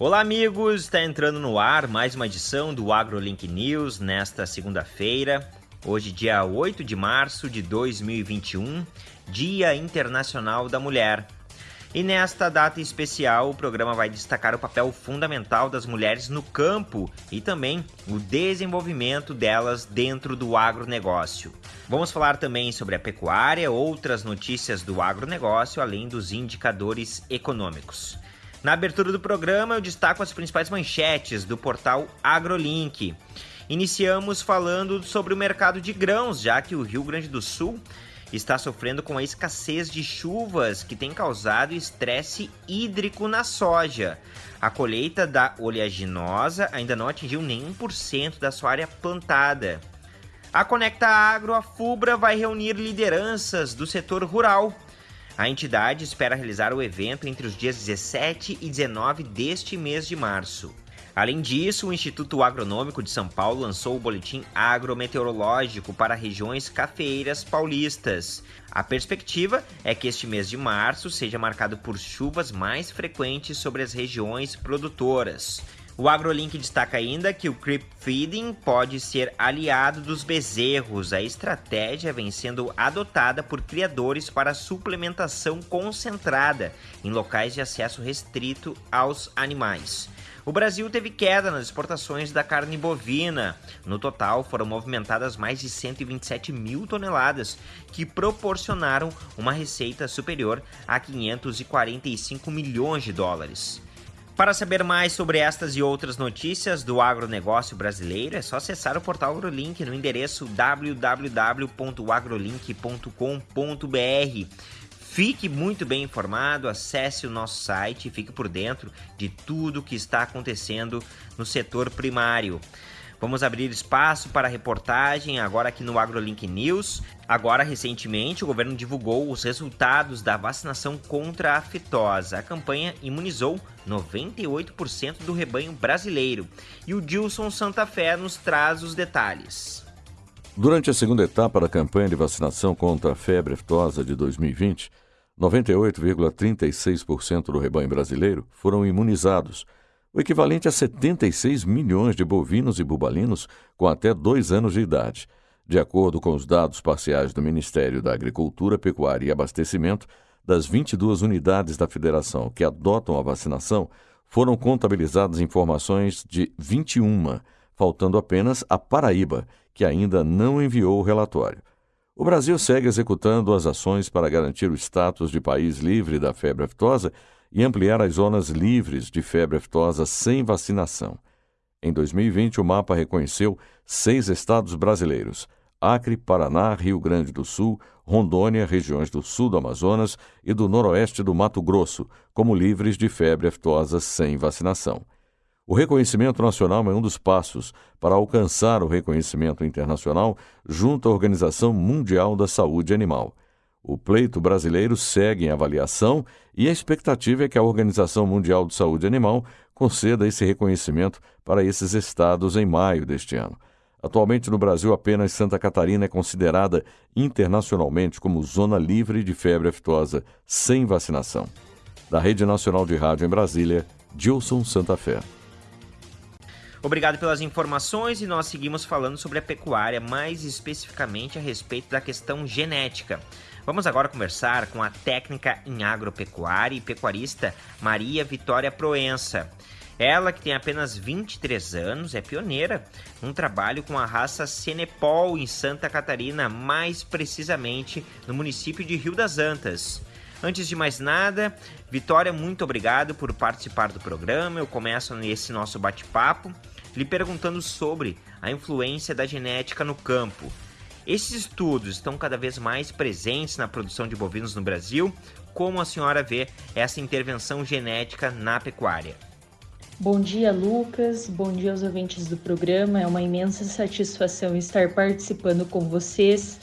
Olá, amigos! Está entrando no ar mais uma edição do AgroLink News nesta segunda-feira, hoje, dia 8 de março de 2021, Dia Internacional da Mulher. E nesta data especial, o programa vai destacar o papel fundamental das mulheres no campo e também o desenvolvimento delas dentro do agronegócio. Vamos falar também sobre a pecuária, outras notícias do agronegócio, além dos indicadores econômicos. Na abertura do programa, eu destaco as principais manchetes do portal AgroLink. Iniciamos falando sobre o mercado de grãos, já que o Rio Grande do Sul está sofrendo com a escassez de chuvas que tem causado estresse hídrico na soja. A colheita da oleaginosa ainda não atingiu nem 1% da sua área plantada. A Conecta Agro, a FUBRA, vai reunir lideranças do setor rural a entidade espera realizar o evento entre os dias 17 e 19 deste mês de março. Além disso, o Instituto Agronômico de São Paulo lançou o boletim agrometeorológico para regiões cafeeiras paulistas. A perspectiva é que este mês de março seja marcado por chuvas mais frequentes sobre as regiões produtoras. O AgroLink destaca ainda que o creep feeding pode ser aliado dos bezerros. A estratégia vem sendo adotada por criadores para suplementação concentrada em locais de acesso restrito aos animais. O Brasil teve queda nas exportações da carne bovina. No total, foram movimentadas mais de 127 mil toneladas, que proporcionaram uma receita superior a 545 milhões de dólares. Para saber mais sobre estas e outras notícias do agronegócio brasileiro, é só acessar o portal AgroLink no endereço www.agrolink.com.br. Fique muito bem informado, acesse o nosso site e fique por dentro de tudo o que está acontecendo no setor primário. Vamos abrir espaço para reportagem agora aqui no AgroLink News. Agora, recentemente, o governo divulgou os resultados da vacinação contra a fitosa. A campanha imunizou 98% do rebanho brasileiro. E o Dilson Santa Fé nos traz os detalhes. Durante a segunda etapa da campanha de vacinação contra a febre aftosa de 2020, 98,36% do rebanho brasileiro foram imunizados o equivalente a 76 milhões de bovinos e bubalinos com até dois anos de idade. De acordo com os dados parciais do Ministério da Agricultura, Pecuária e Abastecimento, das 22 unidades da federação que adotam a vacinação, foram contabilizadas informações de 21, faltando apenas a Paraíba, que ainda não enviou o relatório. O Brasil segue executando as ações para garantir o status de país livre da febre aftosa e ampliar as zonas livres de febre aftosa sem vacinação. Em 2020, o mapa reconheceu seis estados brasileiros: Acre, Paraná, Rio Grande do Sul, Rondônia, regiões do sul do Amazonas e do noroeste do Mato Grosso, como livres de febre aftosa sem vacinação. O reconhecimento nacional é um dos passos para alcançar o reconhecimento internacional junto à Organização Mundial da Saúde Animal. O pleito brasileiro segue em avaliação e a expectativa é que a Organização Mundial de Saúde Animal conceda esse reconhecimento para esses estados em maio deste ano. Atualmente no Brasil, apenas Santa Catarina é considerada internacionalmente como zona livre de febre aftosa sem vacinação. Da Rede Nacional de Rádio em Brasília, Gilson Santa Fé. Obrigado pelas informações e nós seguimos falando sobre a pecuária, mais especificamente a respeito da questão genética. Vamos agora conversar com a técnica em agropecuária e pecuarista Maria Vitória Proença. Ela, que tem apenas 23 anos, é pioneira num trabalho com a raça Senepol em Santa Catarina, mais precisamente no município de Rio das Antas. Antes de mais nada, Vitória, muito obrigado por participar do programa. Eu começo nesse nosso bate-papo lhe perguntando sobre a influência da genética no campo. Esses estudos estão cada vez mais presentes na produção de bovinos no Brasil. Como a senhora vê essa intervenção genética na pecuária? Bom dia, Lucas. Bom dia aos ouvintes do programa. É uma imensa satisfação estar participando com vocês.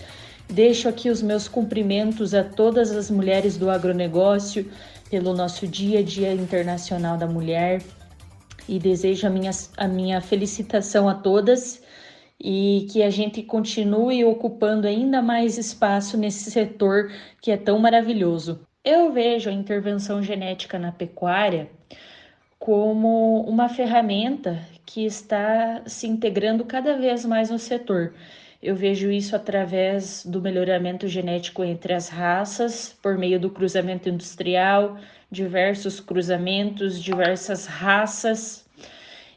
Deixo aqui os meus cumprimentos a todas as mulheres do agronegócio pelo nosso Dia Dia Internacional da Mulher e desejo a minha, a minha felicitação a todas e que a gente continue ocupando ainda mais espaço nesse setor que é tão maravilhoso. Eu vejo a intervenção genética na pecuária como uma ferramenta que está se integrando cada vez mais no setor. Eu vejo isso através do melhoramento genético entre as raças, por meio do cruzamento industrial, diversos cruzamentos, diversas raças,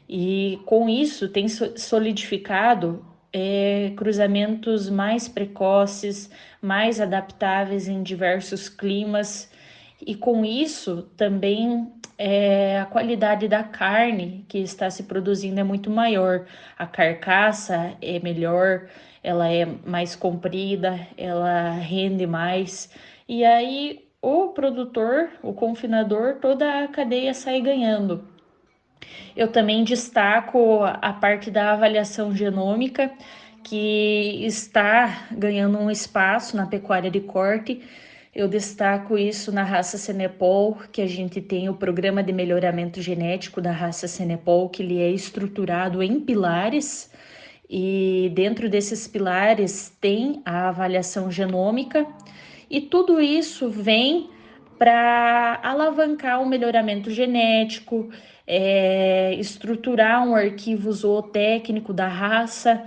e com isso tem solidificado é, cruzamentos mais precoces, mais adaptáveis em diversos climas, e com isso também é, a qualidade da carne que está se produzindo é muito maior, a carcaça é melhor, ela é mais comprida, ela rende mais, e aí o produtor, o confinador, toda a cadeia sai ganhando. Eu também destaco a parte da avaliação genômica, que está ganhando um espaço na pecuária de corte. Eu destaco isso na raça Senepol, que a gente tem o programa de melhoramento genético da raça Senepol, que ele é estruturado em pilares, e dentro desses pilares tem a avaliação genômica, e tudo isso vem para alavancar o melhoramento genético, é, estruturar um arquivo zootécnico da raça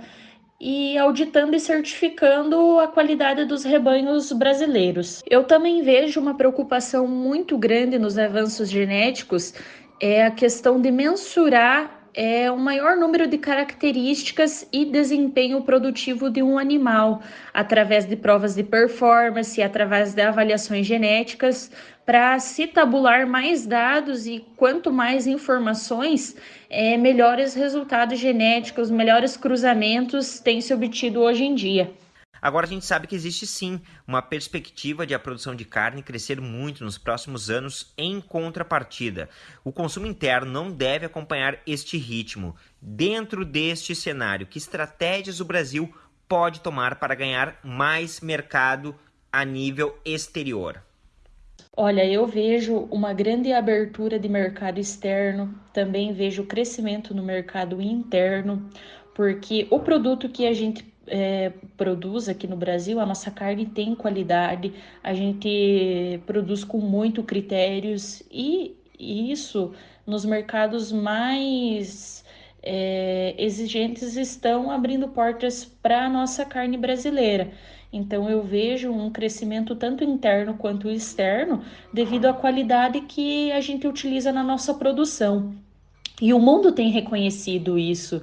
e auditando e certificando a qualidade dos rebanhos brasileiros. Eu também vejo uma preocupação muito grande nos avanços genéticos é a questão de mensurar é o maior número de características e desempenho produtivo de um animal, através de provas de performance, através de avaliações genéticas, para se tabular mais dados e quanto mais informações, é, melhores resultados genéticos, melhores cruzamentos têm se obtido hoje em dia. Agora a gente sabe que existe sim uma perspectiva de a produção de carne crescer muito nos próximos anos em contrapartida. O consumo interno não deve acompanhar este ritmo. Dentro deste cenário, que estratégias o Brasil pode tomar para ganhar mais mercado a nível exterior? Olha, eu vejo uma grande abertura de mercado externo, também vejo crescimento no mercado interno, porque o produto que a gente é, produz aqui no Brasil, a nossa carne tem qualidade, a gente produz com muito critérios e isso nos mercados mais é, exigentes estão abrindo portas para a nossa carne brasileira. Então eu vejo um crescimento tanto interno quanto externo devido à qualidade que a gente utiliza na nossa produção. E o mundo tem reconhecido isso.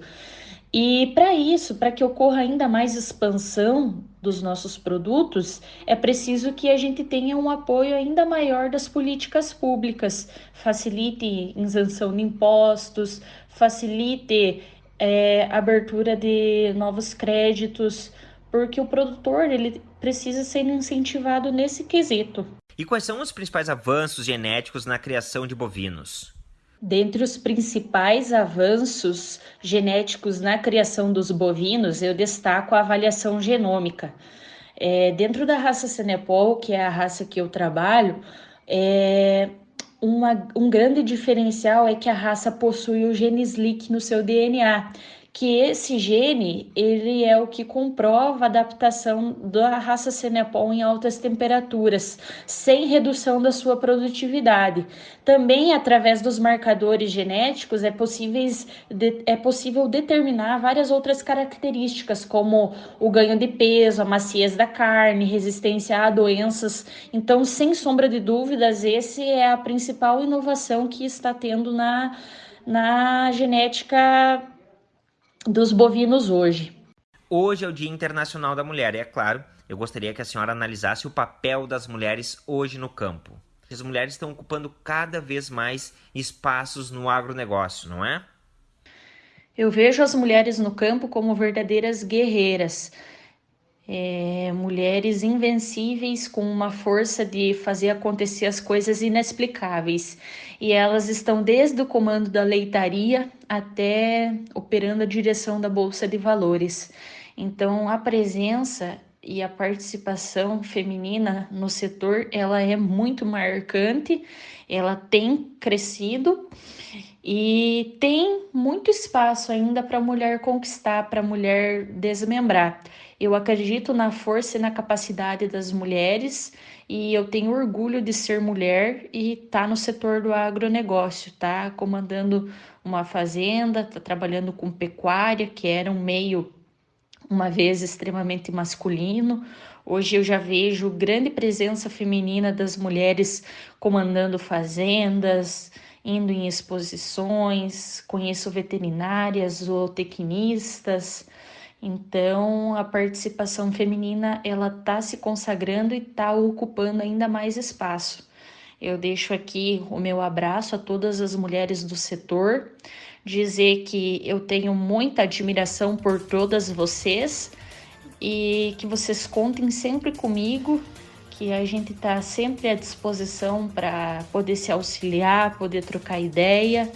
E para isso, para que ocorra ainda mais expansão dos nossos produtos, é preciso que a gente tenha um apoio ainda maior das políticas públicas, facilite isenção de impostos, facilite é, abertura de novos créditos, porque o produtor ele precisa ser incentivado nesse quesito. E quais são os principais avanços genéticos na criação de bovinos? Dentre os principais avanços genéticos na criação dos bovinos, eu destaco a avaliação genômica. É, dentro da raça Senepol, que é a raça que eu trabalho, é, uma, um grande diferencial é que a raça possui o gene SLIC no seu DNA, que esse gene ele é o que comprova a adaptação da raça Senepol em altas temperaturas, sem redução da sua produtividade. Também através dos marcadores genéticos é, possíveis, é possível determinar várias outras características, como o ganho de peso, a maciez da carne, resistência a doenças. Então, sem sombra de dúvidas, esse é a principal inovação que está tendo na, na genética dos bovinos hoje. Hoje é o Dia Internacional da Mulher e, é claro, eu gostaria que a senhora analisasse o papel das mulheres hoje no campo. As mulheres estão ocupando cada vez mais espaços no agronegócio, não é? Eu vejo as mulheres no campo como verdadeiras guerreiras, é, mulheres invencíveis com uma força de fazer acontecer as coisas inexplicáveis. E elas estão desde o comando da leitaria até operando a direção da Bolsa de Valores. Então, a presença e a participação feminina no setor ela é muito marcante, ela tem crescido e tem muito espaço ainda para a mulher conquistar, para a mulher desmembrar. Eu acredito na força e na capacidade das mulheres e eu tenho orgulho de ser mulher e estar tá no setor do agronegócio, tá comandando uma fazenda, tá trabalhando com pecuária, que era um meio uma vez extremamente masculino. Hoje eu já vejo grande presença feminina das mulheres comandando fazendas, indo em exposições, conheço veterinárias, zootecnistas. Então, a participação feminina ela está se consagrando e está ocupando ainda mais espaço. Eu deixo aqui o meu abraço a todas as mulheres do setor, dizer que eu tenho muita admiração por todas vocês e que vocês contem sempre comigo, que a gente está sempre à disposição para poder se auxiliar, poder trocar ideia.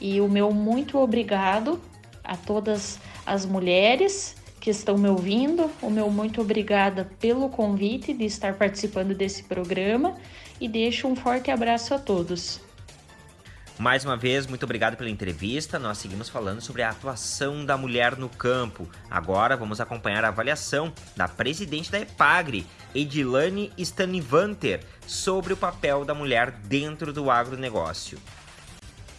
E o meu muito obrigado a todas as mulheres que estão me ouvindo, o meu muito obrigada pelo convite de estar participando desse programa e deixo um forte abraço a todos. Mais uma vez, muito obrigado pela entrevista. Nós seguimos falando sobre a atuação da mulher no campo. Agora vamos acompanhar a avaliação da presidente da EPAGRE, Edilane Stanivanter, sobre o papel da mulher dentro do agronegócio.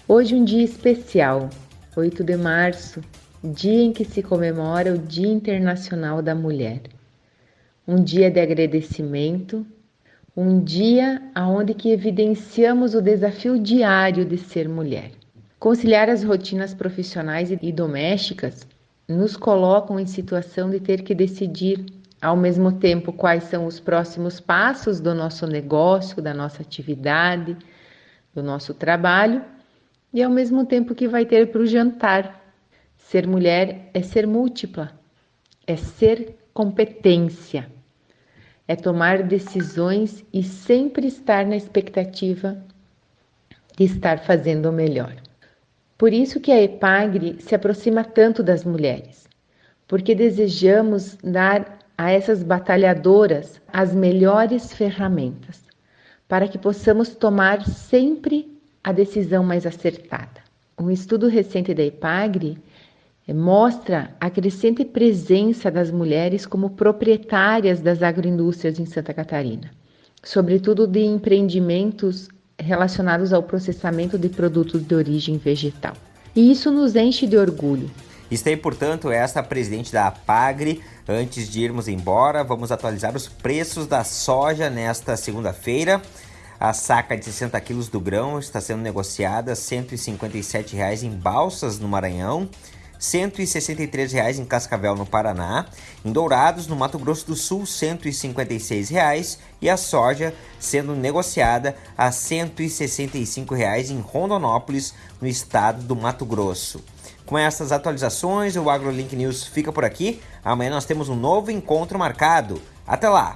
Hoje um dia especial, 8 de março, dia em que se comemora o Dia Internacional da Mulher. Um dia de agradecimento, um dia aonde que evidenciamos o desafio diário de ser mulher. Conciliar as rotinas profissionais e domésticas nos colocam em situação de ter que decidir ao mesmo tempo quais são os próximos passos do nosso negócio, da nossa atividade, do nosso trabalho e ao mesmo tempo que vai ter para o jantar. Ser mulher é ser múltipla, é ser competência é tomar decisões e sempre estar na expectativa de estar fazendo o melhor. Por isso que a EPAGRE se aproxima tanto das mulheres, porque desejamos dar a essas batalhadoras as melhores ferramentas para que possamos tomar sempre a decisão mais acertada. Um estudo recente da EPAGRE mostra a crescente presença das mulheres como proprietárias das agroindústrias em Santa Catarina, sobretudo de empreendimentos relacionados ao processamento de produtos de origem vegetal. E isso nos enche de orgulho. Está aí, portanto, esta presidente da APAGRE. Antes de irmos embora, vamos atualizar os preços da soja nesta segunda-feira. A saca de 60 quilos do grão está sendo negociada a R$ 157,00 em Balsas, no Maranhão. R$ 163,00 em Cascavel, no Paraná, em Dourados, no Mato Grosso do Sul, R$ 156,00 e a soja sendo negociada a R$ 165,00 em Rondonópolis, no estado do Mato Grosso. Com essas atualizações, o AgroLink News fica por aqui. Amanhã nós temos um novo encontro marcado. Até lá!